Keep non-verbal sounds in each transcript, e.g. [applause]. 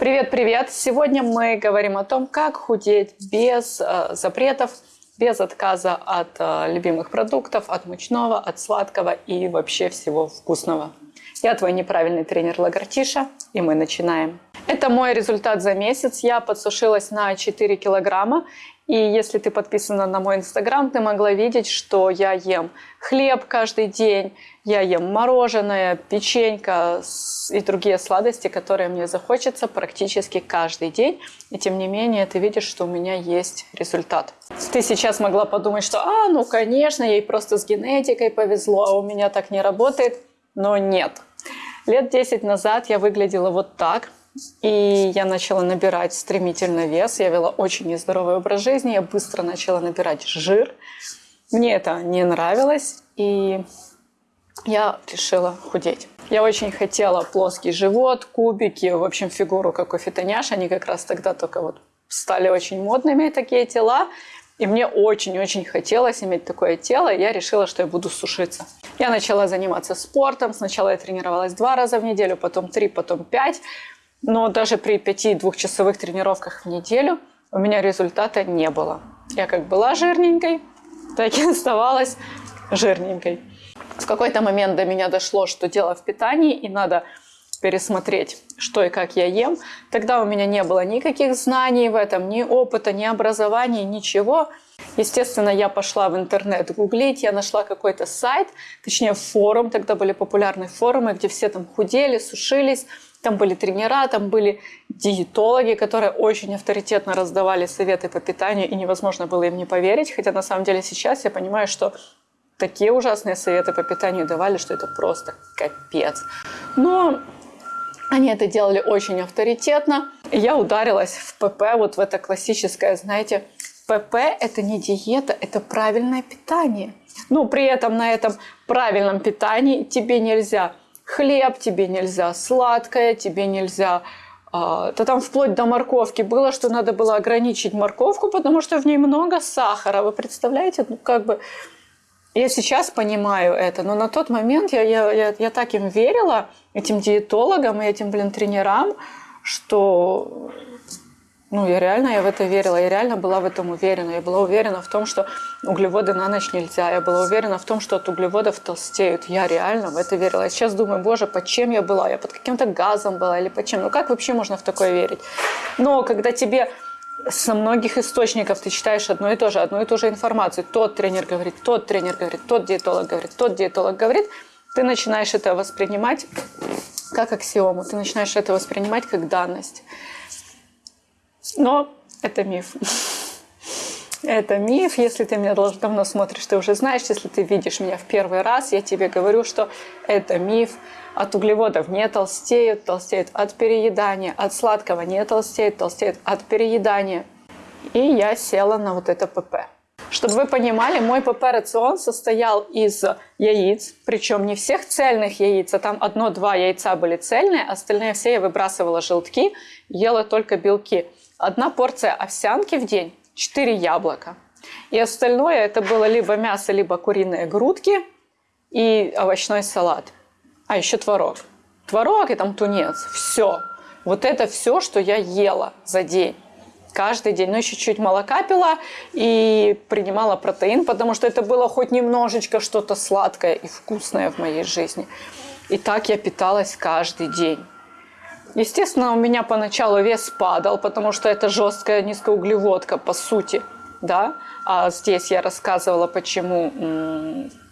Привет-привет! Сегодня мы говорим о том, как худеть без э, запретов, без отказа от э, любимых продуктов, от мучного, от сладкого и вообще всего вкусного. Я твой неправильный тренер Лагартиша, и мы начинаем. Это мой результат за месяц. Я подсушилась на 4 килограмма и если ты подписана на мой инстаграм, ты могла видеть, что я ем хлеб каждый день, я ем мороженое, печенька и другие сладости, которые мне захочется практически каждый день. И тем не менее, ты видишь, что у меня есть результат. Ты сейчас могла подумать, что, а, ну, конечно, ей просто с генетикой повезло, а у меня так не работает. Но нет. Лет 10 назад я выглядела вот так – и я начала набирать стремительно вес. Я вела очень нездоровый образ жизни. Я быстро начала набирать жир. Мне это не нравилось. И я решила худеть. Я очень хотела плоский живот, кубики, в общем, фигуру, как у фитоняш. Они как раз тогда только вот стали очень модными, такие тела. И мне очень-очень хотелось иметь такое тело, я решила, что я буду сушиться. Я начала заниматься спортом. Сначала я тренировалась два раза в неделю, потом три, потом пять. Но даже при 5 двухчасовых тренировках в неделю у меня результата не было. Я как была жирненькой, так и [laughs] оставалась жирненькой. В какой-то момент до меня дошло, что дело в питании, и надо пересмотреть, что и как я ем. Тогда у меня не было никаких знаний в этом, ни опыта, ни образования, ничего. Естественно, я пошла в интернет гуглить, я нашла какой-то сайт, точнее форум, тогда были популярные форумы, где все там худели, сушились, там были тренера, там были диетологи, которые очень авторитетно раздавали советы по питанию, и невозможно было им не поверить. Хотя на самом деле сейчас я понимаю, что такие ужасные советы по питанию давали, что это просто капец. Но они это делали очень авторитетно. И я ударилась в ПП, вот в это классическое, знаете, ПП – это не диета, это правильное питание. Ну, при этом на этом правильном питании тебе нельзя хлеб тебе нельзя, сладкое тебе нельзя. А, то там вплоть до морковки было, что надо было ограничить морковку, потому что в ней много сахара. Вы представляете? Ну, как бы... Я сейчас понимаю это, но на тот момент я, я, я, я так им верила, этим диетологам и этим, блин, тренерам, что ну, я реально я в это верила, я реально была в этом уверена. Я была уверена в том, что углеводы на ночь нельзя. Я была уверена в том, что от углеводов толстеют. Я реально в это верила. Я сейчас думаю, боже, под чем я была? Я под каким-то газом была или под чем? Ну, как вообще можно в такое верить? Но когда тебе со многих источников ты читаешь одно и то же, одну и ту же информацию. Тот тренер говорит, тот тренер говорит, тот диетолог говорит, тот диетолог говорит. Ты начинаешь это воспринимать как аксиому, ты начинаешь это воспринимать как данность. Но это миф. Это миф. Если ты меня давно смотришь, ты уже знаешь. Если ты видишь меня в первый раз, я тебе говорю, что это миф. От углеводов не толстеют, толстеют от переедания. От сладкого не толстеют, толстеют от переедания. И я села на вот это ПП. Чтобы вы понимали, мой ПП-рацион состоял из яиц, причем не всех цельных яиц, а там одно-два яйца были цельные, остальные все я выбрасывала желтки, ела только белки одна порция овсянки в день, 4 яблока. И остальное это было либо мясо, либо куриные грудки и овощной салат. А еще творог. Творог и там тунец. Все. Вот это все, что я ела за день. Каждый день. Ну, еще чуть молока пила и принимала протеин, потому что это было хоть немножечко что-то сладкое и вкусное в моей жизни. И так я питалась каждый день. Естественно, у меня поначалу вес падал, потому что это жесткая низкоуглеводка, по сути, да. А здесь я рассказывала, почему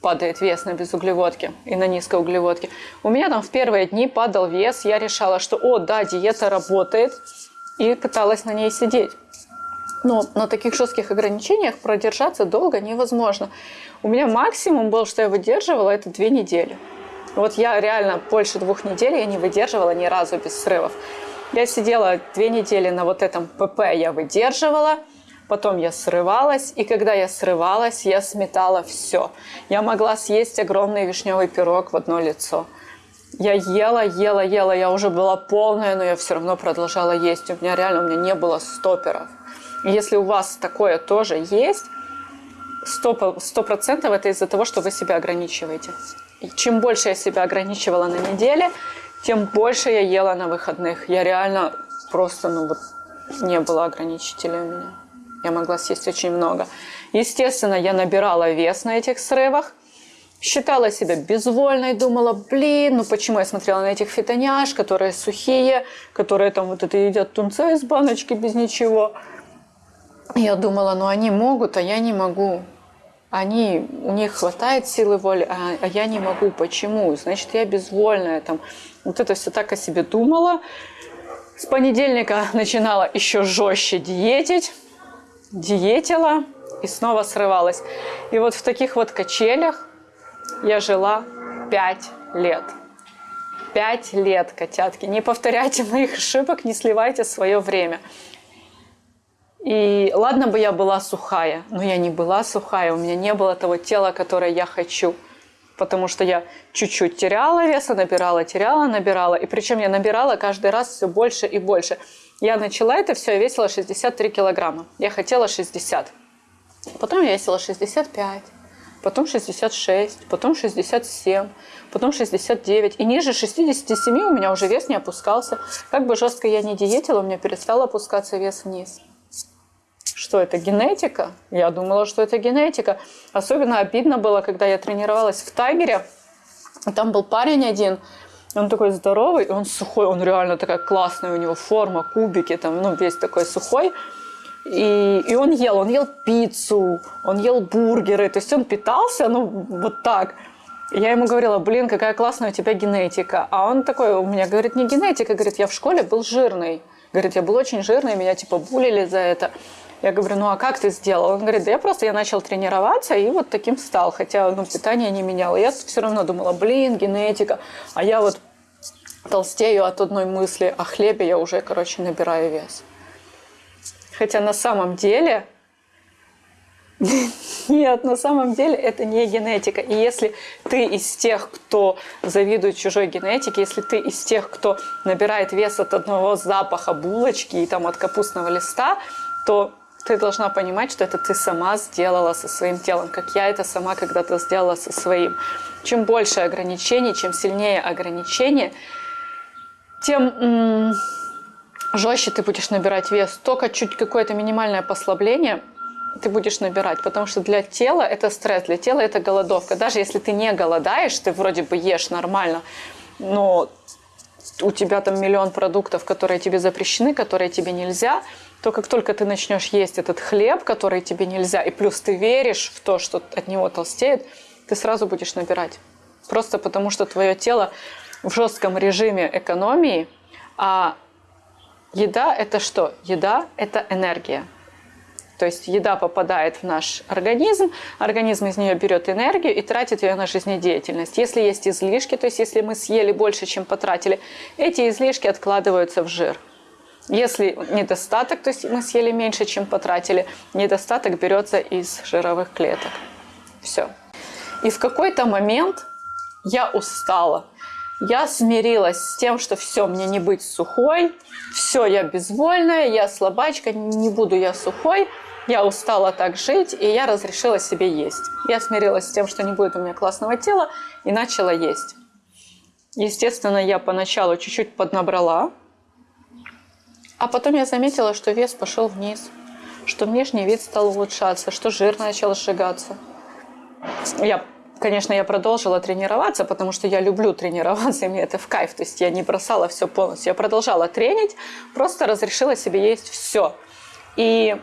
падает вес на безуглеводке и на низкоуглеводке. У меня там в первые дни падал вес, я решала, что, о, да, диета работает, и пыталась на ней сидеть. Но на таких жестких ограничениях продержаться долго невозможно. У меня максимум был, что я выдерживала, это две недели. Вот я реально больше двух недель я не выдерживала ни разу без срывов. Я сидела две недели на вот этом ПП, я выдерживала, потом я срывалась, и когда я срывалась, я сметала все. Я могла съесть огромный вишневый пирог в одно лицо. Я ела, ела, ела, я уже была полная, но я все равно продолжала есть. У меня реально, у меня не было стоперов. И если у вас такое тоже есть, сто процентов это из-за того, что вы себя ограничиваете. Чем больше я себя ограничивала на неделе, тем больше я ела на выходных. Я реально просто, ну вот, не было ограничителей у меня. Я могла съесть очень много. Естественно, я набирала вес на этих срывах. Считала себя безвольной, думала, блин, ну почему я смотрела на этих фитоняш, которые сухие, которые там вот это едят тунца из баночки без ничего. Я думала, ну они могут, а я не могу. Они, у них хватает силы воли, а, а я не могу. Почему? Значит, я безвольная. Там. Вот это все так о себе думала. С понедельника [laughs] начинала еще жестче диетить. Диетила и снова срывалась. И вот в таких вот качелях я жила пять лет. Пять лет, котятки. Не повторяйте моих ошибок, не сливайте свое время. И ладно бы я была сухая, но я не была сухая, у меня не было того тела, которое я хочу. Потому что я чуть-чуть теряла веса, набирала, теряла, набирала. И причем я набирала каждый раз все больше и больше. Я начала это все, я весила 63 килограмма. Я хотела 60. Потом я весила 65 потом 66, потом 67, потом 69. И ниже 67 у меня уже вес не опускался. Как бы жестко я не диетила, у меня перестал опускаться вес вниз. Что это, генетика? Я думала, что это генетика. Особенно обидно было, когда я тренировалась в Тайгере. Там был парень один, он такой здоровый, он сухой, он реально такая классная, у него форма, кубики, там, ну, весь такой сухой. И, и он ел, он ел пиццу, он ел бургеры, то есть он питался, ну, вот так. Я ему говорила, блин, какая классная у тебя генетика. А он такой у меня говорит, не генетика, говорит, я в школе был жирный. Говорит, я был очень жирный, меня типа булили за это. Я говорю, ну а как ты сделал? Он говорит, да я просто я начал тренироваться и вот таким стал, хотя ну, питание не менял. Я все равно думала, блин, генетика. А я вот толстею от одной мысли о хлебе, я уже, короче, набираю вес. Хотя на самом деле [laughs] нет, на самом деле это не генетика. И если ты из тех, кто завидует чужой генетике, если ты из тех, кто набирает вес от одного запаха булочки и там от капустного листа, то ты должна понимать, что это ты сама сделала со своим телом, как я это сама когда-то сделала со своим. Чем больше ограничений, чем сильнее ограничения, тем жестче ты будешь набирать вес. Только чуть какое-то минимальное послабление ты будешь набирать, потому что для тела это стресс, для тела это голодовка. Даже если ты не голодаешь, ты вроде бы ешь нормально, но у тебя там миллион продуктов, которые тебе запрещены, которые тебе нельзя, то как только ты начнешь есть этот хлеб, который тебе нельзя, и плюс ты веришь в то, что от него толстеет, ты сразу будешь набирать. Просто потому что твое тело в жестком режиме экономии, а Еда – это что? Еда – это энергия. То есть еда попадает в наш организм, организм из нее берет энергию и тратит ее на жизнедеятельность. Если есть излишки, то есть если мы съели больше, чем потратили, эти излишки откладываются в жир. Если недостаток, то есть мы съели меньше, чем потратили, недостаток берется из жировых клеток. Все. И в какой-то момент я устала. Я смирилась с тем, что все, мне не быть сухой, все, я безвольная, я слабачка, не буду я сухой, я устала так жить, и я разрешила себе есть. Я смирилась с тем, что не будет у меня классного тела, и начала есть. Естественно, я поначалу чуть-чуть поднабрала, а потом я заметила, что вес пошел вниз, что внешний вид стал улучшаться, что жир начал сжигаться. Я Конечно, я продолжила тренироваться, потому что я люблю тренироваться, и мне это в кайф. То есть я не бросала все полностью. Я продолжала тренить, просто разрешила себе есть все. И,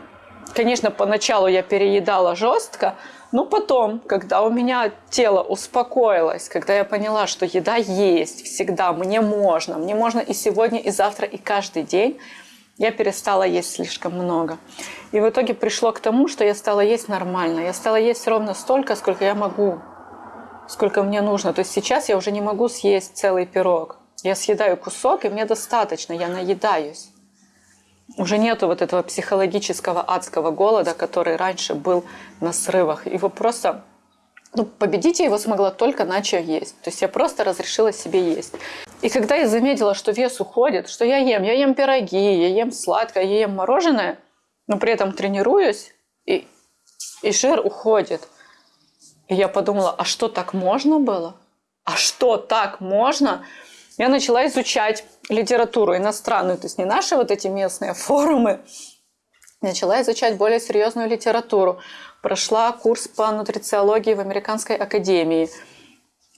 конечно, поначалу я переедала жестко, но потом, когда у меня тело успокоилось, когда я поняла, что еда есть всегда, мне можно, мне можно и сегодня, и завтра, и каждый день, я перестала есть слишком много. И в итоге пришло к тому, что я стала есть нормально. Я стала есть ровно столько, сколько я могу сколько мне нужно. То есть сейчас я уже не могу съесть целый пирог. Я съедаю кусок, и мне достаточно, я наедаюсь. Уже нету вот этого психологического адского голода, который раньше был на срывах. Его просто ну, победить я его смогла только начав есть. То есть я просто разрешила себе есть. И когда я заметила, что вес уходит, что я ем, я ем пироги, я ем сладкое, я ем мороженое, но при этом тренируюсь, и, и жир уходит – и я подумала, а что так можно было? А что так можно? я начала изучать литературу иностранную, то есть не наши вот эти местные форумы, начала изучать более серьезную литературу. Прошла курс по нутрициологии в Американской академии.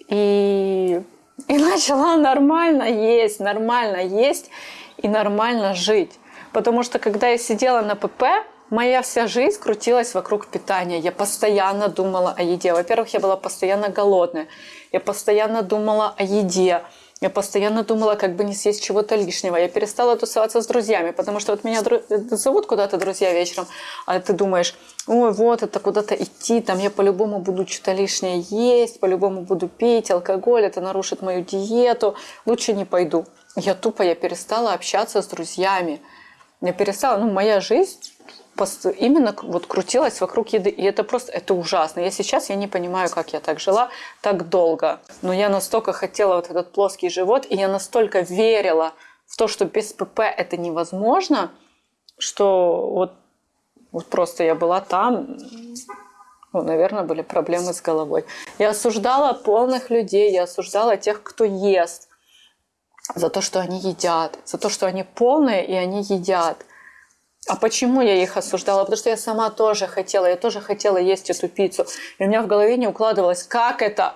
И, и [laughs] начала нормально есть, нормально есть и нормально жить. Потому что когда я сидела на ПП, моя вся жизнь крутилась вокруг питания. Я постоянно думала о еде. Во-первых, я была постоянно голодная. Я постоянно думала о еде. Я постоянно думала, как бы не съесть чего-то лишнего. Я перестала тусоваться с друзьями, потому что вот меня дру... зовут куда-то друзья вечером, а ты думаешь, ой, вот это куда-то идти, там я по-любому буду что-то лишнее есть, по-любому буду пить алкоголь, это нарушит мою диету, лучше не пойду. Я тупо, я перестала общаться с друзьями. Я перестала, ну, моя жизнь именно вот крутилась вокруг еды. И это просто, это ужасно. Я сейчас, я не понимаю, как я так жила так долго. Но я настолько хотела вот этот плоский живот, и я настолько верила в то, что без ПП это невозможно, что вот, вот просто я была там, ну, наверное, были проблемы с головой. Я осуждала полных людей, я осуждала тех, кто ест, за то, что они едят, за то, что они полные и они едят. А почему я их осуждала? Потому что я сама тоже хотела, я тоже хотела есть эту пиццу. И у меня в голове не укладывалось, как это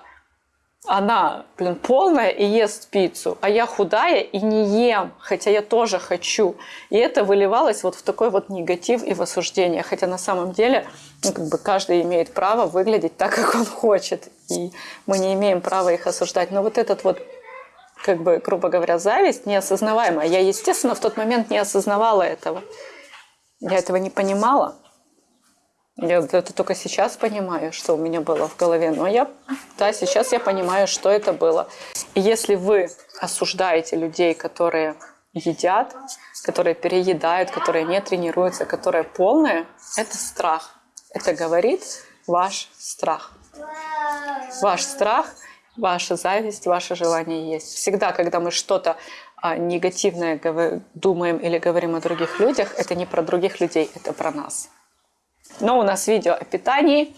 она, блин, полная и ест пиццу, а я худая и не ем, хотя я тоже хочу. И это выливалось вот в такой вот негатив и в осуждение. Хотя на самом деле ну, как бы каждый имеет право выглядеть так, как он хочет. И мы не имеем права их осуждать. Но вот этот вот как бы, грубо говоря, зависть неосознаваемая. Я, естественно, в тот момент не осознавала этого. Я этого не понимала. Я это только сейчас понимаю, что у меня было в голове. Но я, да, сейчас я понимаю, что это было. И если вы осуждаете людей, которые едят, которые переедают, которые не тренируются, которые полные, это страх. Это говорит ваш страх. Ваш страх, ваша зависть, ваше желание есть. Всегда, когда мы что-то негативное думаем или говорим о других людях, это не про других людей, это про нас. Но у нас видео о питании,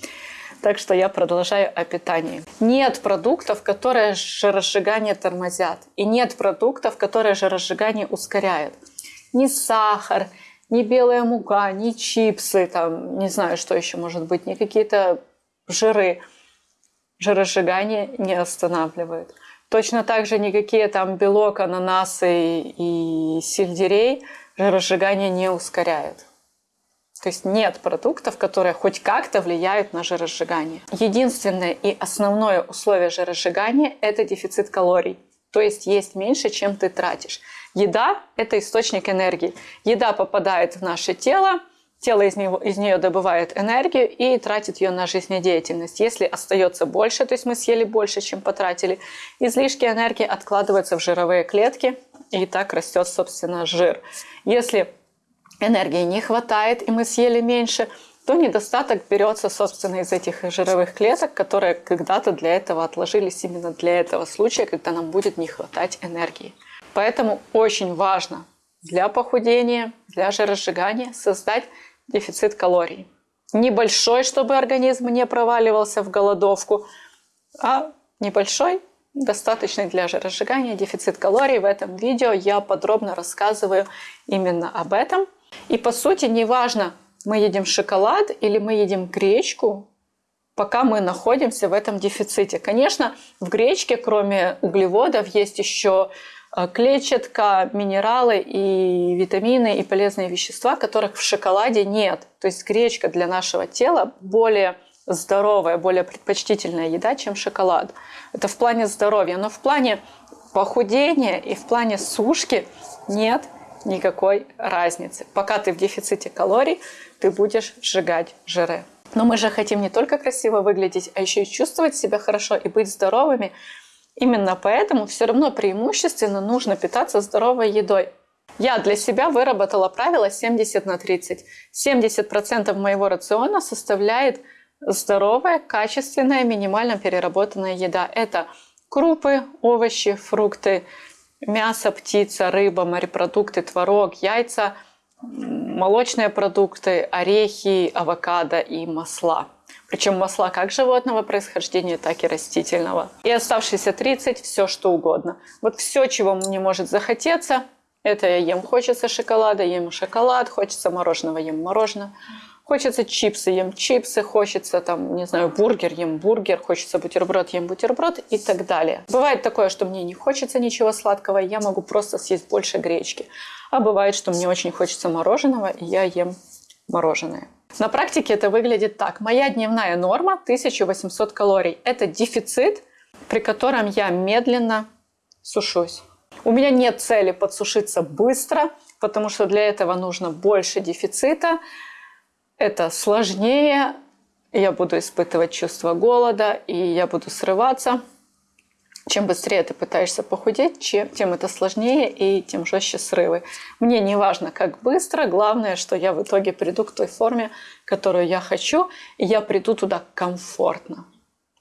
так что я продолжаю о питании. Нет продуктов, которые жиросжигание тормозят. И нет продуктов, которые жиросжигание ускоряют. Ни сахар, ни белая мука, ни чипсы, там, не знаю, что еще может быть, ни какие-то жиры жиросжигание не останавливают. Точно так же никакие там белок, ананасы и сельдерей жиросжигание не ускоряют. То есть нет продуктов, которые хоть как-то влияют на жиросжигание. Единственное и основное условие жиросжигания – это дефицит калорий. То есть есть меньше, чем ты тратишь. Еда – это источник энергии. Еда попадает в наше тело, тело из, него, из нее добывает энергию и тратит ее на жизнедеятельность. Если остается больше, то есть мы съели больше, чем потратили, излишки энергии откладываются в жировые клетки, и так растет, собственно, жир. Если энергии не хватает, и мы съели меньше, то недостаток берется, собственно, из этих жировых клеток, которые когда-то для этого отложились именно для этого случая, когда нам будет не хватать энергии. Поэтому очень важно для похудения, для жиросжигания создать дефицит калорий. Небольшой, чтобы организм не проваливался в голодовку, а небольшой, достаточный для жиросжигания дефицит калорий. В этом видео я подробно рассказываю именно об этом. И по сути, неважно, мы едим шоколад или мы едим гречку, пока мы находимся в этом дефиците. Конечно, в гречке, кроме углеводов, есть еще клетчатка, минералы и витамины и полезные вещества, которых в шоколаде нет. То есть гречка для нашего тела более здоровая, более предпочтительная еда, чем шоколад. Это в плане здоровья. Но в плане похудения и в плане сушки нет никакой разницы. Пока ты в дефиците калорий, ты будешь сжигать жиры. Но мы же хотим не только красиво выглядеть, а еще и чувствовать себя хорошо и быть здоровыми. Именно поэтому все равно преимущественно нужно питаться здоровой едой. Я для себя выработала правило 70 на 30. 70% моего рациона составляет здоровая, качественная, минимально переработанная еда. Это крупы, овощи, фрукты, мясо, птица, рыба, морепродукты, творог, яйца, молочные продукты, орехи, авокадо и масла. Причем масла как животного происхождения, так и растительного. И оставшиеся 30 – все что угодно. Вот все, чего мне может захотеться, это я ем. Хочется шоколада, ем шоколад, хочется мороженого, ем мороженое. Хочется чипсы, ем чипсы, хочется там, не знаю, бургер, ем бургер, хочется бутерброд, ем бутерброд и так далее. Бывает такое, что мне не хочется ничего сладкого, я могу просто съесть больше гречки. А бывает, что мне очень хочется мороженого, и я ем мороженое. На практике это выглядит так. Моя дневная норма 1800 калорий. Это дефицит, при котором я медленно сушусь. У меня нет цели подсушиться быстро, потому что для этого нужно больше дефицита это сложнее, я буду испытывать чувство голода, и я буду срываться. Чем быстрее ты пытаешься похудеть, чем, тем это сложнее и тем жестче срывы. Мне не важно, как быстро, главное, что я в итоге приду к той форме, которую я хочу, и я приду туда комфортно,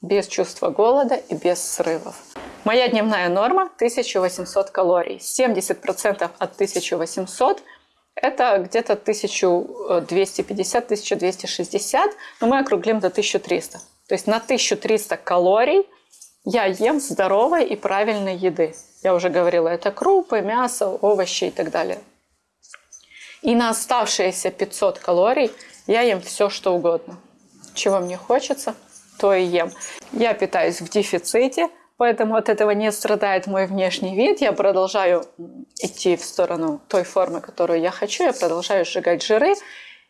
без чувства голода и без срывов. Моя дневная норма 1800 калорий. 70% от 1800 это где-то 1250-1260, но мы округлим до 1300. То есть на 1300 калорий я ем здоровой и правильной еды. Я уже говорила, это крупы, мясо, овощи и так далее. И на оставшиеся 500 калорий я ем все, что угодно. Чего мне хочется, то и ем. Я питаюсь в дефиците, Поэтому от этого не страдает мой внешний вид. Я продолжаю идти в сторону той формы, которую я хочу. Я продолжаю сжигать жиры.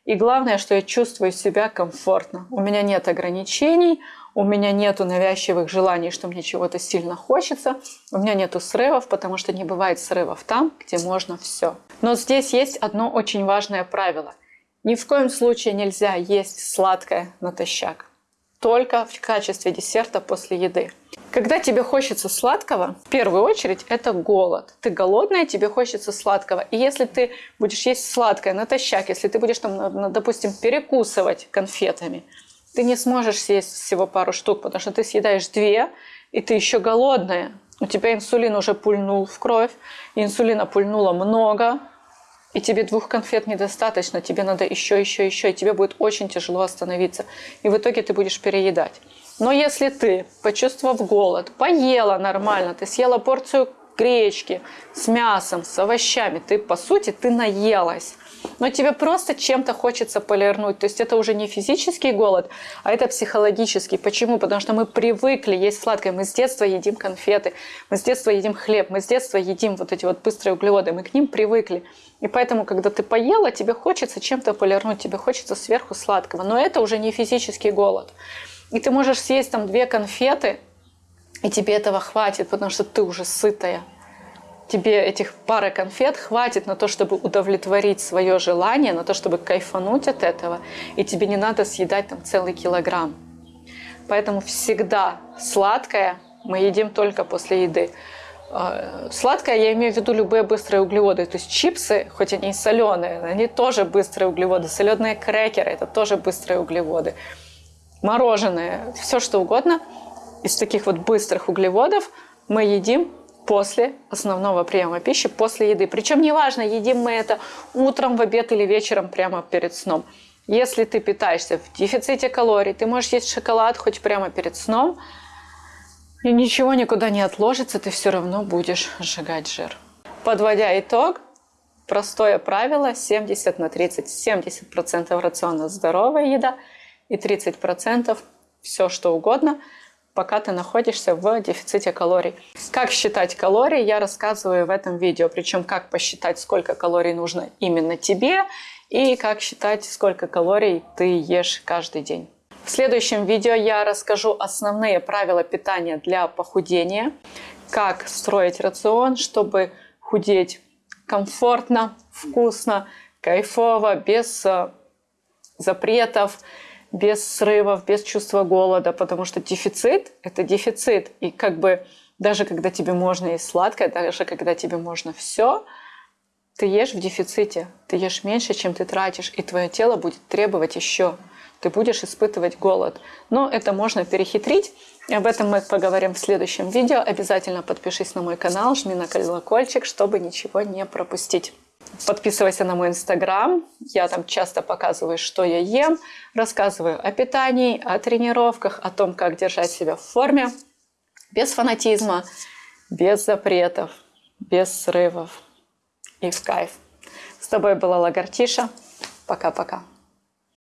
И главное, что я чувствую себя комфортно. У меня нет ограничений, у меня нет навязчивых желаний, что мне чего-то сильно хочется. У меня нет срывов, потому что не бывает срывов там, где можно все. Но здесь есть одно очень важное правило. Ни в коем случае нельзя есть сладкое натощак только в качестве десерта после еды. Когда тебе хочется сладкого, в первую очередь это голод. Ты голодная, тебе хочется сладкого. И если ты будешь есть сладкое натощак, если ты будешь там, допустим, перекусывать конфетами, ты не сможешь съесть всего пару штук, потому что ты съедаешь две, и ты еще голодная. У тебя инсулин уже пульнул в кровь, инсулина пульнуло много, и тебе двух конфет недостаточно, тебе надо еще, еще, еще, и тебе будет очень тяжело остановиться. И в итоге ты будешь переедать. Но если ты, почувствовав голод, поела нормально, ты съела порцию гречки с мясом, с овощами, ты, по сути, ты наелась но тебе просто чем-то хочется полирнуть. То есть это уже не физический голод, а это психологический. Почему? Потому что мы привыкли есть сладкое. Мы с детства едим конфеты, мы с детства едим хлеб, мы с детства едим вот эти вот быстрые углеводы. Мы к ним привыкли. И поэтому, когда ты поела, тебе хочется чем-то полирнуть, тебе хочется сверху сладкого. Но это уже не физический голод. И ты можешь съесть там две конфеты, и тебе этого хватит, потому что ты уже сытая тебе этих пары конфет хватит на то, чтобы удовлетворить свое желание, на то, чтобы кайфануть от этого, и тебе не надо съедать там целый килограмм. Поэтому всегда сладкое мы едим только после еды. А, сладкое я имею в виду любые быстрые углеводы. То есть чипсы, хоть они и соленые, они тоже быстрые углеводы. Соленые крекеры – это тоже быстрые углеводы. Мороженое, все что угодно. Из таких вот быстрых углеводов мы едим после основного приема пищи, после еды. Причем неважно, едим мы это утром, в обед или вечером прямо перед сном. Если ты питаешься в дефиците калорий, ты можешь есть шоколад хоть прямо перед сном, и ничего никуда не отложится, ты все равно будешь сжигать жир. Подводя итог, простое правило 70 на 30. 70% рациона здоровая еда и 30% все что угодно – пока ты находишься в дефиците калорий. Как считать калории, я рассказываю в этом видео. Причем как посчитать, сколько калорий нужно именно тебе и как считать, сколько калорий ты ешь каждый день. В следующем видео я расскажу основные правила питания для похудения, как строить рацион, чтобы худеть комфортно, вкусно, кайфово, без э, запретов, без срывов, без чувства голода, потому что дефицит – это дефицит. И как бы даже когда тебе можно есть сладкое, даже когда тебе можно все, ты ешь в дефиците, ты ешь меньше, чем ты тратишь, и твое тело будет требовать еще. Ты будешь испытывать голод. Но это можно перехитрить. И об этом мы поговорим в следующем видео. Обязательно подпишись на мой канал, жми на колокольчик, чтобы ничего не пропустить. Подписывайся на мой инстаграм. Я там часто показываю, что я ем, рассказываю о питании, о тренировках, о том, как держать себя в форме, без фанатизма, без запретов, без срывов и в кайф. С тобой была Лагартиша. Пока-пока.